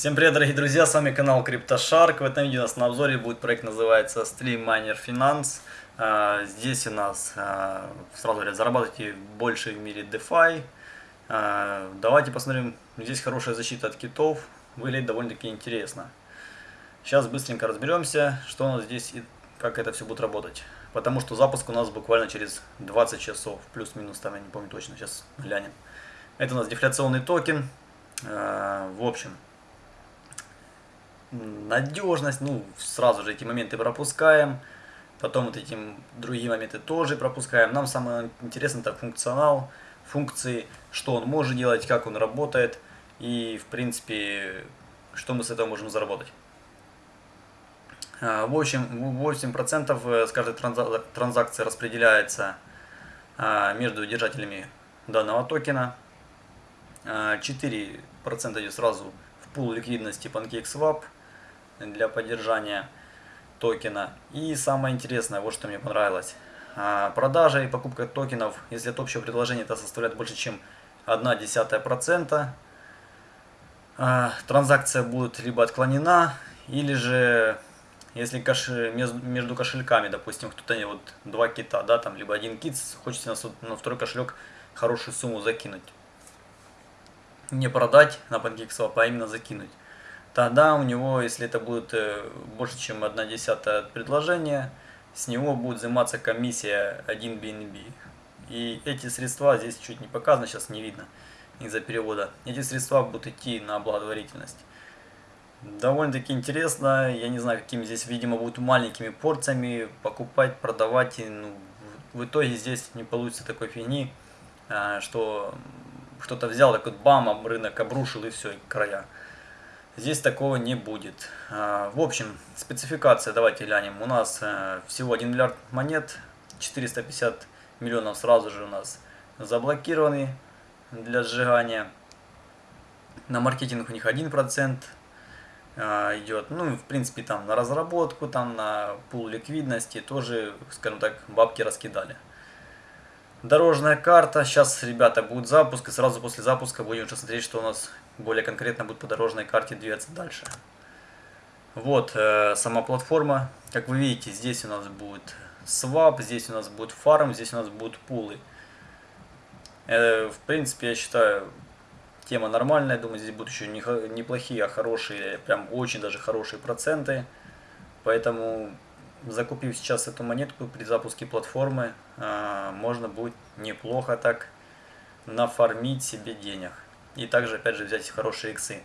Всем привет, дорогие друзья, с вами канал CryptoShark. В этом видео у нас на обзоре будет проект, называется Stream Miner Finance. А, здесь у нас, а, сразу говоря, зарабатывайте больше в мире DeFi. А, давайте посмотрим, здесь хорошая защита от китов, выглядит довольно-таки интересно. Сейчас быстренько разберемся, что у нас здесь и как это все будет работать. Потому что запуск у нас буквально через 20 часов, плюс-минус, там я не помню точно, сейчас глянем. Это у нас дефляционный токен. В общем, надежность, ну, сразу же эти моменты пропускаем. Потом вот эти другие моменты тоже пропускаем. Нам самое интересное это функционал, функции, что он может делать, как он работает и, в принципе, что мы с этого можем заработать. А, в общем, 8% с каждой транзакции распределяется а, между держателями данного токена. 4% а, идет сразу в пул ликвидности PancakeSwap для поддержания токена. И самое интересное, вот что мне понравилось. А, продажа и покупка токенов, если от общего предложения это составляет больше, чем 0,1%, а, транзакция будет либо отклонена, или же, если каш... между кошельками, допустим, кто-то вот два кита, да, там, либо один кит, хочется на второй кошелек хорошую сумму закинуть. Не продать на PancakeSwap, а именно закинуть тогда у него, если это будет э, больше, чем 1 десятая предложения, с него будет взиматься комиссия 1 BNB. И эти средства, здесь чуть не показано, сейчас не видно из-за перевода, эти средства будут идти на благотворительность. Довольно-таки интересно, я не знаю, какими здесь, видимо, будут маленькими порциями покупать, продавать. И, ну, в итоге здесь не получится такой фигни, а, что кто-то взял, такой бам, рынок обрушил и все, края. Здесь такого не будет. А, в общем, спецификация, давайте глянем. У нас э, всего 1 миллиард монет, 450 миллионов сразу же у нас заблокированы для сжигания. На маркетинг у них 1% а, идет. Ну, в принципе, там на разработку, там на пул ликвидности тоже, скажем так, бабки раскидали. Дорожная карта. Сейчас, ребята, будет запуск. И сразу после запуска будем уже смотреть, что у нас более конкретно будет по дорожной карте двигаться дальше. Вот э, сама платформа. Как вы видите, здесь у нас будет свап, здесь у нас будет фарм, здесь у нас будут пулы. Э, в принципе, я считаю, тема нормальная. Думаю, здесь будут еще не, неплохие, а хорошие, прям очень даже хорошие проценты. Поэтому закупив сейчас эту монетку при запуске платформы, а, можно будет неплохо так нафармить себе денег. И также, опять же, взять хорошие иксы.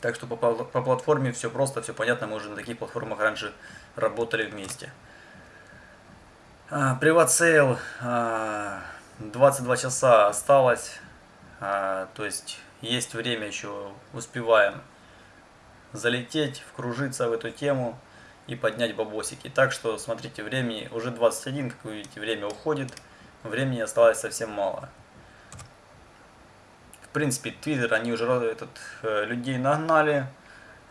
Так что по, по платформе все просто, все понятно, мы уже на таких платформах раньше работали вместе. Private sale 22 часа осталось, а, то есть есть время еще, успеваем залететь, вкружиться в эту тему и поднять бабосики. Так что, смотрите, времени уже 21, как вы видите, время уходит, времени осталось совсем мало. В принципе, Твиттер, они уже этот, э, людей нагнали,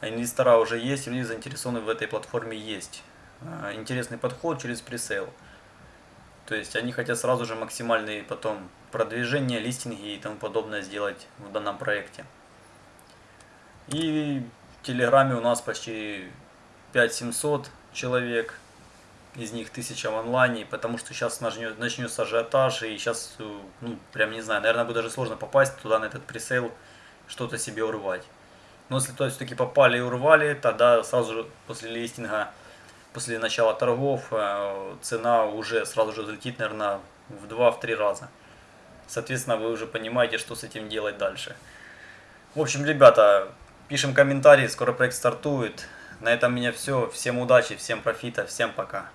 инвестора уже есть, люди заинтересованы в этой платформе есть. Э, интересный подход через пресейл. То есть они хотят сразу же максимальные потом продвижения, листинги и тому подобное сделать в данном проекте. И в Телеграме у нас почти 5700 человек, из них 1000 в онлайне, потому что сейчас начнется ажиотаж, и сейчас, э, ну, прям не знаю, наверное, будет даже сложно попасть туда, на этот пресейл, что-то себе урвать. Но если то все-таки попали и урвали, тогда сразу же после листинга, после начала торгов, э, цена уже сразу же взлетит, наверное, в 2-3 раза. Соответственно, вы уже понимаете, что с этим делать дальше. В общем, ребята, пишем комментарии, скоро проект стартует. На этом у меня все. Всем удачи, всем профита, всем пока.